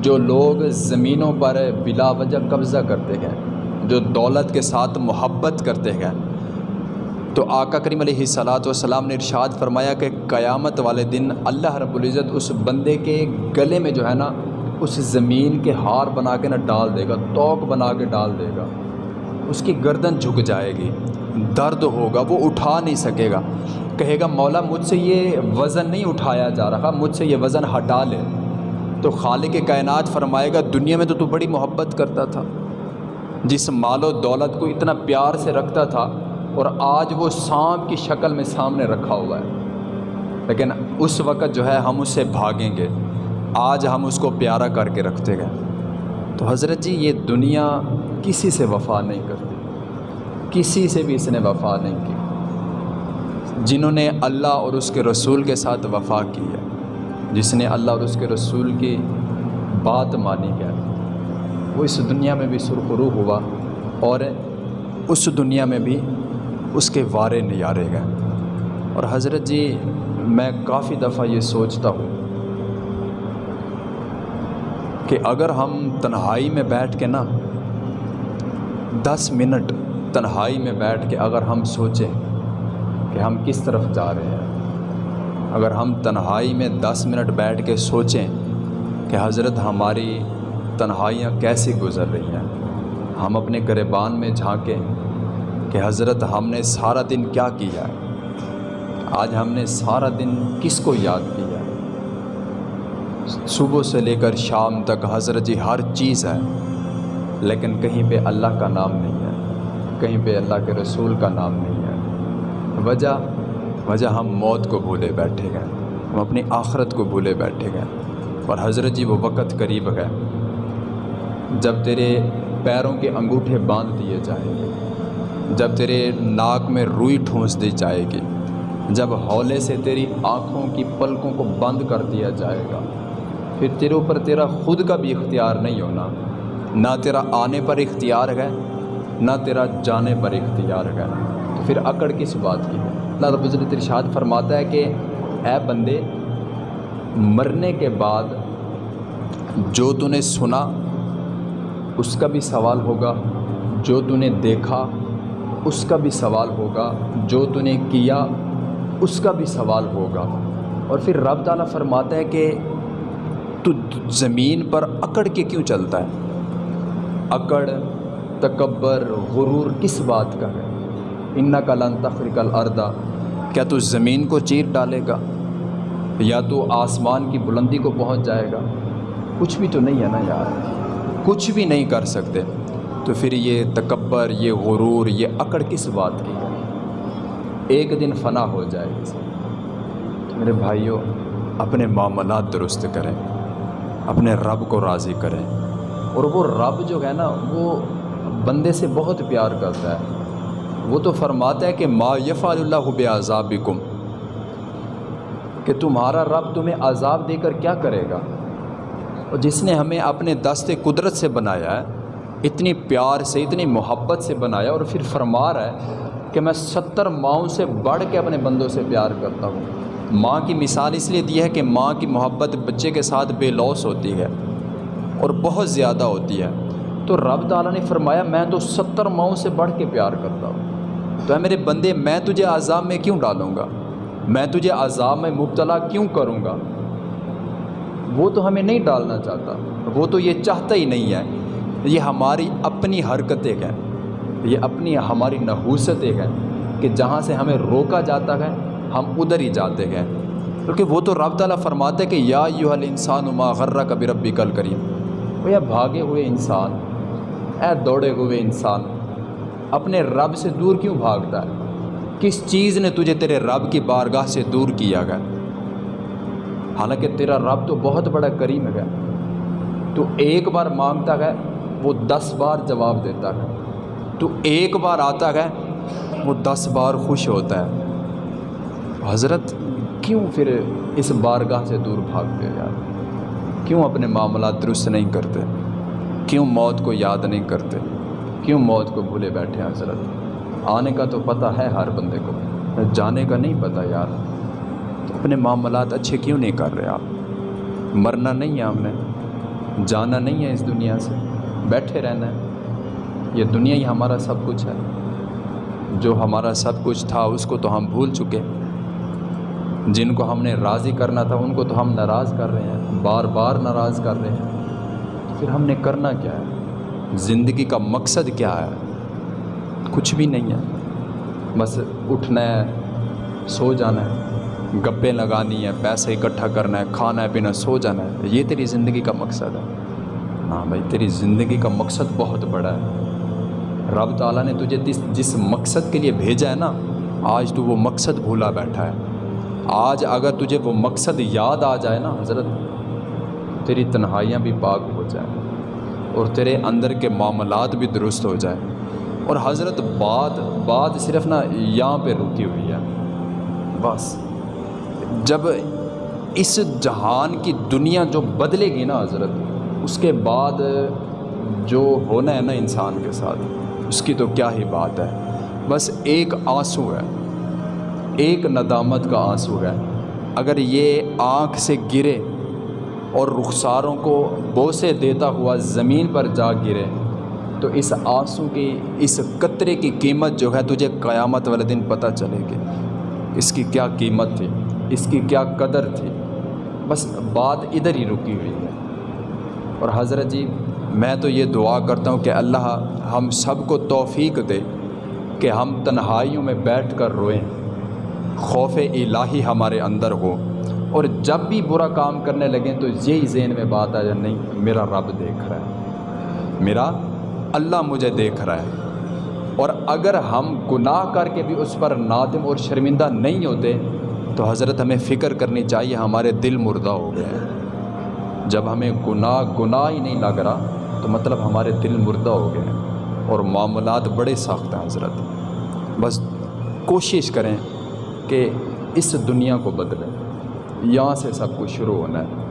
جو لوگ زمینوں پر بلا وجہ قبضہ کرتے ہیں، جو دولت کے ساتھ محبت کرتے ہیں۔ تو آقا کریم علیہ صلاۃ والسلام نے ارشاد فرمایا کہ قیامت والے دن اللہ رب العزت اس بندے کے گلے میں جو ہے نا، اس زمین کے ہار بنا کے نا ڈال دے گا توق بنا کے ڈال دے گا۔ اس کی گردن جھک جائے گی، درد ہوگا، وہ اٹھا نہیں سکے گا۔ کہے گا، مولا مجھ سے یہ وزن نہیں اٹھایا جا رہا، مجھ سے یہ وزن ہٹا لے۔ تو خالق کائنات فرمائے گا، دنیا میں تو تو بڑی محبت کرتا تھا۔ جس مال و دولت کو اتنا پیار سے رکھتا تھا اور آج وہ سانپ کی شکل میں سامنے رکھا ہوا ہے۔ لیکن اس وقت جو ہے ہم اس سے بھاگیں گے۔ آج ہم اس کو پیارا کر کے رکھتے گئے تو حضرت جی یہ دنیا کسی سے وفا نہیں کرتی۔ کسی سے بھی اس نے وفا نہیں کی۔ جنہوں نے اللہ اور اس کے رسول کے ساتھ وفا کی ہے۔ جس نے اللہ اور اس کے رسول کی بات مانی ہے۔ وہ اس دنیا میں بھی سرخرو ہوا اور اس دنیا میں بھی اس کے وارے نیارے گئے۔ اور حضرت جی میں کافی دفعہ یہ سوچتا ہوں کہ اگر ہم تنہائی میں بیٹھ کے نا، دس منٹ تنہائی میں بیٹھ کے اگر ہم سوچیں کہ ہم کس طرف جا رہے ہیں۔ اگر ہم تنہائی میں دس منٹ بیٹھ کے سوچیں کہ حضرت ہماری تنہائیاں کیسی گزر رہی ہیں، ہم اپنے گریبان میں جھانکیں کہ حضرت ہم نے سارا دن کیا کیا ہے؟ آج ہم نے سارا دن کس کو یاد کیا ہے؟ صبح سے لے کر شام تک حضرت جی ہر چیز ہے، لیکن کہیں پہ اللہ کا نام نہیں ہے، کہیں پہ اللہ کے رسول کا نام نہیں ہے۔ وجہ وجہ ہم موت کو بھولے بیٹھے گئے، ہم اپنی آخرت کو بھولے بیٹھے گئے، اور حضرت جی وہ وقت قریب گئے۔ جب تیرے پیروں کے انگوٹھے باندھ دیے جائیں گے، جب تیرے ناک میں روئی ٹھونس دی جائے گی، جب ہولے سے تیری آنکھوں کی پلکوں کو بند کر دیا جائے گا، پھر تیرے اوپر تیرا خود کا بھی اختیار نہیں ہونا۔ نہ تیرا آنے پر اختیار ہے، نہ تیرا جانے پر اختیار ہے۔ تو پھر اکڑ کس بات کی ہے؟ اللہ رب العزت ارشاد فرماتا ہے کہ اے بندے، مرنے کے بعد جو تو نے سنا، اس کا بھی سوال ہوگا۔ جو تو نے دیکھا، اس کا بھی سوال ہوگا۔ جو تو نے کیا، اس کا بھی سوال ہوگا۔ اور پھر رب تعالیٰ فرماتا ہے کہ تو زمین پر اکڑ کے کیوں چلتا ہے؟ اکڑ، تکبر، غرور کس بات کا ہے؟ ان کا لن تخریق الردا کیا تو زمین کو چیر ڈالے گا؟ یا تو آسمان کی بلندی کو پہنچ جائے گا؟ کچھ بھی تو نہیں ہے نا یار۔ کچھ بھی نہیں کر سکتے۔ تو پھر یہ تکبر، یہ غرور، یہ اکڑ کس بات کی؟ ہے ایک دن فنا ہو جائے۔ گی میرے بھائیوں اپنے معاملات درست کریں۔ اپنے رب کو راضی کریں۔ اور وہ رب جو ہے نا، وہ بندے سے بہت پیار کرتا ہے۔ وہ تو فرماتا ہے کہ ما یفع اللہ بے عذاب کہ تمہارا رب تمہیں عذاب دے کر کیا کرے گا؟ اور جس نے ہمیں اپنے دست قدرت سے بنایا ہے، اتنی پیار سے، اتنی محبت سے بنایا اور پھر فرما رہا ہے کہ میں ستر ماؤں سے بڑھ کے اپنے بندوں سے پیار کرتا ہوں۔ ماں کی مثال اس لیے دی ہے کہ ماں کی محبت بچے کے ساتھ بے لوس ہوتی ہے اور بہت زیادہ ہوتی ہے۔ تو رب تعالیٰ نے فرمایا، میں تو ستر ماؤں سے بڑھ کے پیار کرتا ہوں۔ تو اے میرے بندے، میں تجھے عذاب میں کیوں ڈالوں گا؟ میں تجھے عذاب میں مبتلا کیوں کروں گا؟ وہ تو ہمیں نہیں ڈالنا چاہتا، وہ تو یہ چاہتا ہی نہیں ہے۔ یہ ہماری اپنی حرکتیں ہیں، یہ اپنی ہماری نحوستیں ہیں کہ جہاں سے ہمیں روکا جاتا ہے، ہم ادھر ہی جاتے ہیں۔ کیونکہ وہ تو رب تعالیٰ فرماتے کہ یا یو الانسان ما غرہ کبھی ربی کل کریم وہ یا بھاگے ہوئے انسان، اے دوڑے ہوئے انسان اپنے رب سے دور کیوں بھاگتا ہے؟ کس چیز نے تجھے تیرے رب کی بارگاہ سے دور کیا گیا حالانکہ تیرا رب تو بہت بڑا کریم ہے۔ تو ایک بار مانگتا ہے، وہ دس بار جواب دیتا ہے۔ تو ایک بار آتا ہے، وہ دس بار خوش ہوتا ہے۔ حضرت، کیوں پھر اس بارگاہ سے دور بھاگتے یار؟ کیوں اپنے معاملات درست نہیں کرتے؟ کیوں موت کو یاد نہیں کرتے؟ کیوں موت کو بھولے بیٹھے ہیں حضرت؟ آنے کا تو پتہ ہے ہر بندے کو۔ جانے کا نہیں پتہ یار۔ اپنے معاملات اچھے کیوں نہیں کر رہے آپ؟ مرنا نہیں ہے ہم نے۔ جانا نہیں ہے اس دنیا سے۔ بیٹھے رہنا ہے۔ یہ دنیا ہی ہمارا سب کچھ ہے۔ جو ہمارا سب کچھ تھا اس کو تو ہم بھول چکے۔ جن کو ہم نے راضی کرنا تھا ان کو تو ہم ناراض کر رہے ہیں۔ بار بار ناراض کر رہے ہیں۔ پھر ہم نے کرنا کیا ہے؟ زندگی کا مقصد کیا ہے؟ کچھ بھی نہیں ہے۔ بس اٹھنا ہے، سو جانا ہے۔ گپیں لگانی ہے، پیسے اکٹھا کرنا ہے، کھانا ہے، پینا سو جانا ہے۔ یہ تیری زندگی کا مقصد ہے۔ ہاں بھائی، تیری زندگی کا مقصد بہت بڑا ہے۔ رب تعالیٰ نے تجھے جس جس مقصد کے لیے بھیجا ہے نا، آج تو وہ مقصد بھولا بیٹھا ہے۔ آج اگر تجھے وہ مقصد یاد آ جائے نا، حضرت، تیری تنہائیاں بھی پاک ہو جائیں۔ اور تیرے اندر کے معاملات بھی درست ہو جائیں اور حضرت بات بات صرف نا یہاں پہ رکی ہوئی ہے۔ بس۔ جب اس جہان کی دنیا جو بدلے گی نا حضرت، اس کے بعد جو ہونا ہے نا انسان کے ساتھ، اس کی تو کیا ہی بات ہے۔ بس ایک آنسو ہے۔ ایک ندامت کا آنسو ہے۔ اگر یہ آنکھ سے گرے اور رخساروں کو بوسے دیتا ہوا زمین پر جا گرے۔ تو اس آنسو کی، اس قطرے کی قیمت جو ہے تجھے قیامت والے دن پتہ چلے گی۔ اس کی کیا قیمت تھی؟ اس کی کیا قدر تھی؟ بس بات ادھر ہی رکی ہوئی ہے۔ اور حضرت جی میں تو یہ دعا کرتا ہوں کہ اللہ ہم سب کو توفیق دے کہ ہم تنہائیوں میں بیٹھ کر روئیں۔ خوف الہی ہمارے اندر ہو۔ اور جب بھی برا کام کرنے لگیں تو یہی ذہن میں بات آ جائے، نہیں، میرا رب دیکھ رہا ہے۔ میرا اللہ مجھے دیکھ رہا ہے۔ اور اگر ہم گناہ کر کے بھی اس پر نادم اور شرمندہ نہیں ہوتے، تو حضرت ہمیں فکر کرنی چاہیے، ہمارے دل مردہ ہو گئے ہیں۔ جب ہمیں گناہ گناہ ہی نہیں لگ رہا، تو مطلب ہمارے دل مردہ ہو گئے ہیں۔ اور معاملات بڑے سخت ہیں حضرت۔ بس کوشش کریں کہ اس دنیا کو بدلیں۔ یہاں سے سب کچھ شروع ہونا ہے۔